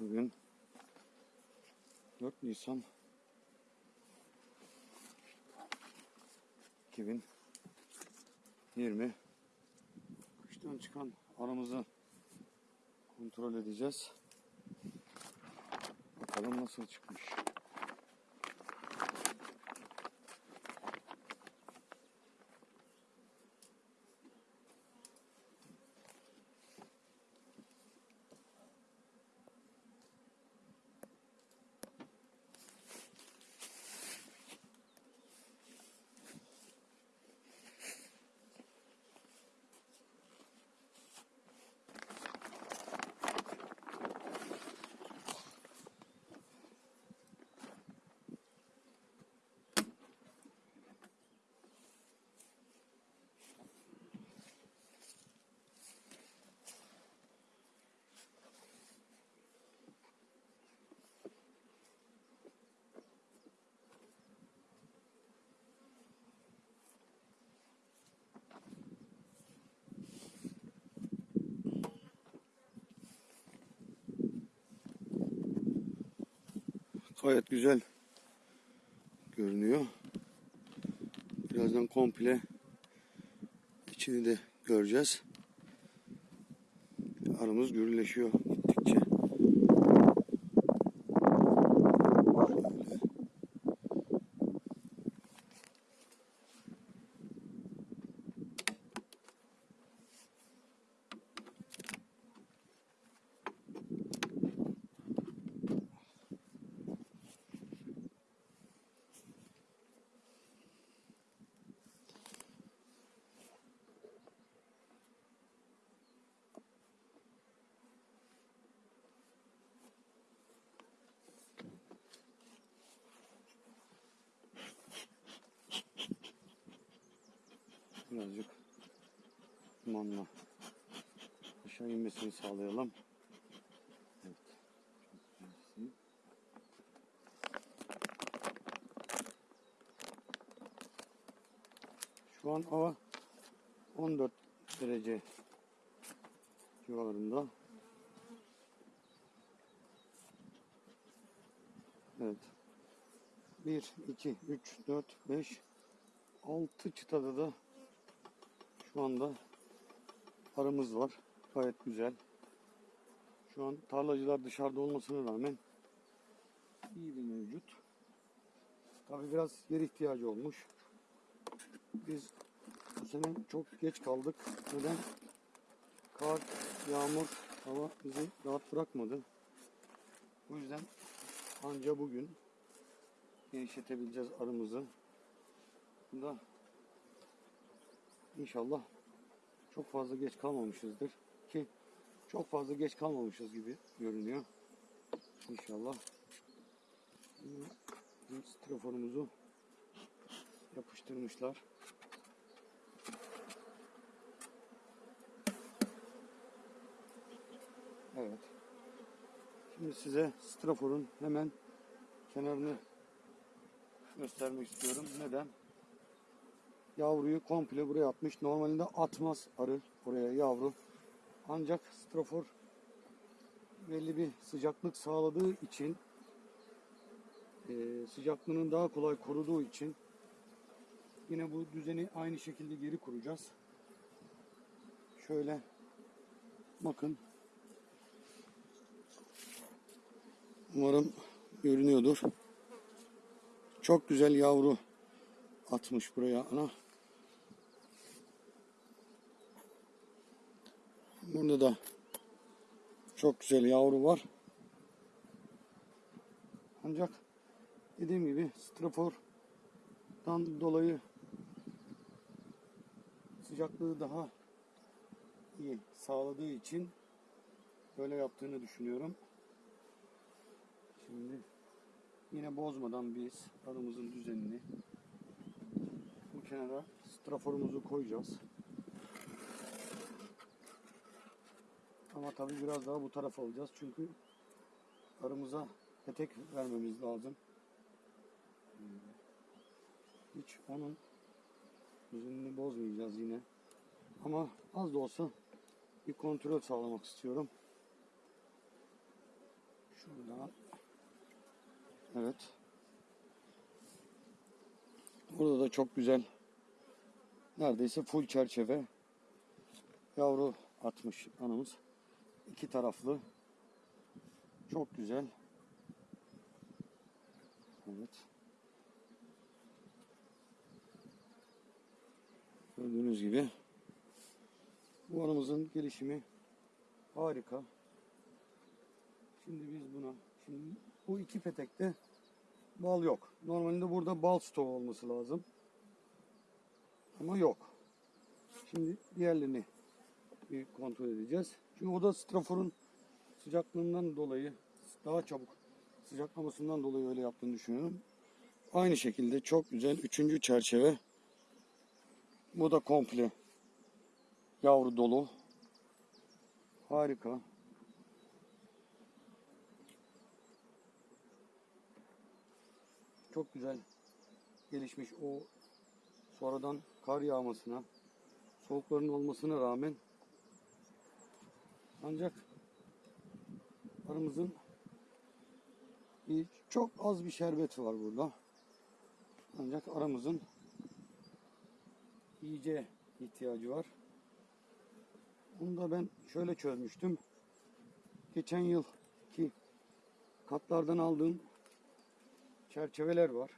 Bugün 4 Nisan 2020 kıştan çıkan aramızı kontrol edeceğiz. Bakalım nasıl çıkmış. Gayet güzel görünüyor. Birazdan komple içini de göreceğiz. Aramız gürleşiyor gittikçe. Şöyle. Birazcık dumanla aşağı inmesini sağlayalım. Evet. Şu an hava 14 derece civarında. Evet. 1, 2, 3, 4, 5, 6 çıtada da şu anda arımız var. Gayet güzel. Şu an tarlacılar dışarıda olmasına rağmen iyi bir mevcut. Tabi biraz yer ihtiyacı olmuş. Biz bu sene çok geç kaldık. Neden? Kar, yağmur, hava bizi rahat bırakmadı. Bu yüzden anca bugün genişletebileceğiz arımızı. Bu da İnşallah çok fazla geç kalmamışızdır ki çok fazla geç kalmamışız gibi görünüyor. İnşallah straforumuzu yapıştırmışlar. Evet. Şimdi size straforun hemen kenarını göstermek istiyorum. Neden? Yavruyu komple buraya atmış. Normalde atmaz arı oraya yavru. Ancak strafor belli bir sıcaklık sağladığı için e, sıcaklığının daha kolay koruduğu için yine bu düzeni aynı şekilde geri kuracağız. Şöyle bakın. Umarım görünüyordur. Çok güzel yavru atmış buraya ana. Burada da çok güzel yavru var. Ancak dediğim gibi strafordan dolayı sıcaklığı daha iyi sağladığı için böyle yaptığını düşünüyorum. Şimdi yine bozmadan biz arımızın düzenini bu kenara straforumuzu koyacağız. Ama tabii biraz daha bu tarafa alacağız. Çünkü arımıza petek vermemiz lazım. Hiç onun düzenini bozmayacağız yine. Ama az da olsa bir kontrol sağlamak istiyorum. Şuradan. Evet. Burada da çok güzel. Neredeyse full çerçeve. Yavru atmış anamız. İki taraflı. Çok güzel. Evet. Gördüğünüz gibi bu anamızın gelişimi harika. Şimdi biz buna şimdi bu iki petekte bal yok. Normalde burada bal stoğu olması lazım. Ama yok. Şimdi diğerlerini bir kontrol edeceğiz. Çünkü o da straforun sıcaklığından dolayı daha çabuk sıcaklamasından dolayı öyle yaptığını düşünüyorum. Aynı şekilde çok güzel üçüncü çerçeve. Bu da komple yavru dolu. Harika. Çok güzel gelişmiş o sonradan kar yağmasına, soğukların olmasına rağmen ancak arımızın bir, çok az bir şerbeti var burada. Ancak aramızın iyice ihtiyacı var. Bunu da ben şöyle çözmüştüm. Geçen yıl ki katlardan aldığım çerçeveler var.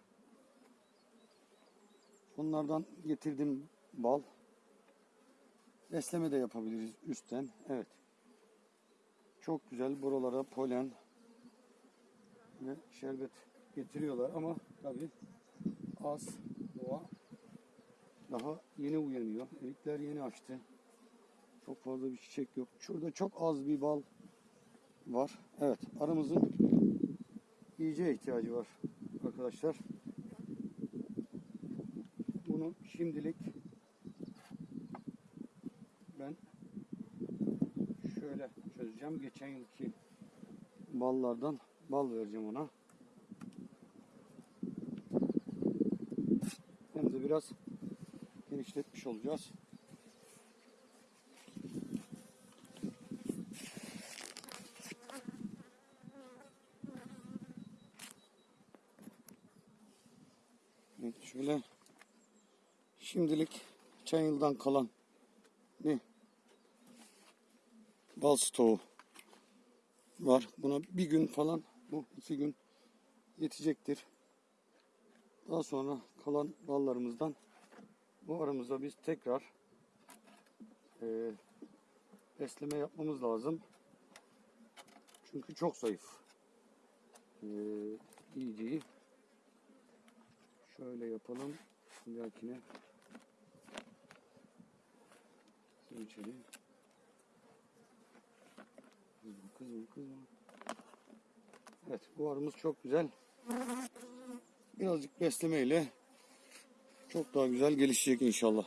Onlardan getirdim bal. Besleme de yapabiliriz üstten. Evet. Çok güzel buralara polen ve şerbet getiriyorlar ama tabii az doğa daha yeni uyanıyor. Erikler yeni açtı. Çok fazla bir çiçek yok. Şurada çok az bir bal var. Evet, aramızın iyice ihtiyacı var arkadaşlar. Bunu şimdilik ben şöyle çözeceğim. Geçen yılki ballardan bal vereceğim ona. Hem de biraz genişletmiş olacağız. Evet, şöyle şimdilik geçen yıldan kalan bir bal stoğu var. Buna bir gün falan bu iki gün yetecektir. Daha sonra kalan ballarımızdan bu aramızda biz tekrar e, besleme yapmamız lazım. Çünkü çok zayıf. E, iyiceyi şöyle yapalım. Bir dahakine. Kızım, kızım, kızım. Evet, bu arımız çok güzel. Birazcık beslemeyle çok daha güzel gelişecek inşallah.